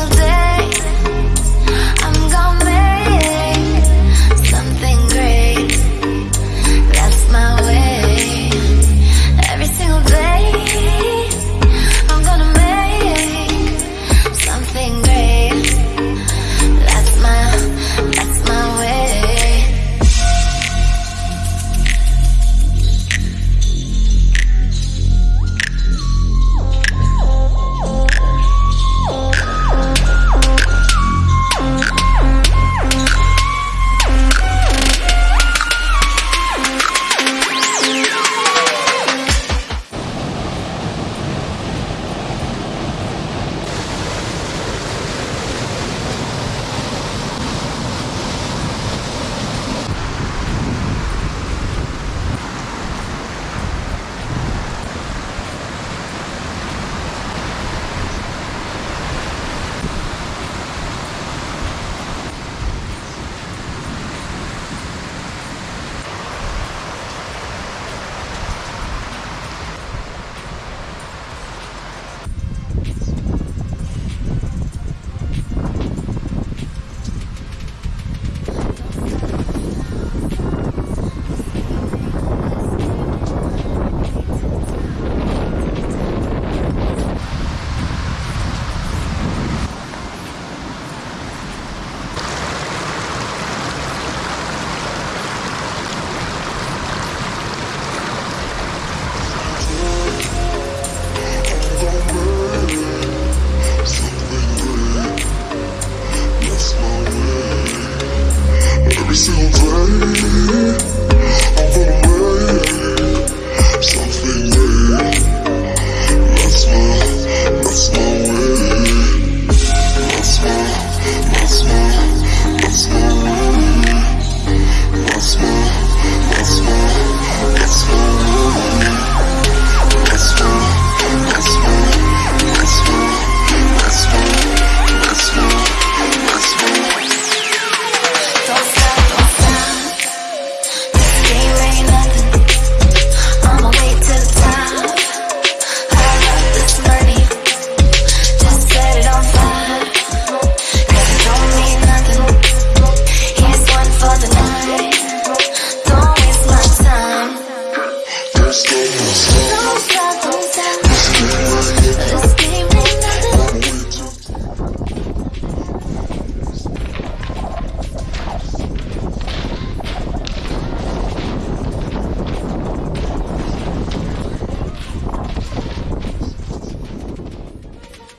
feel dead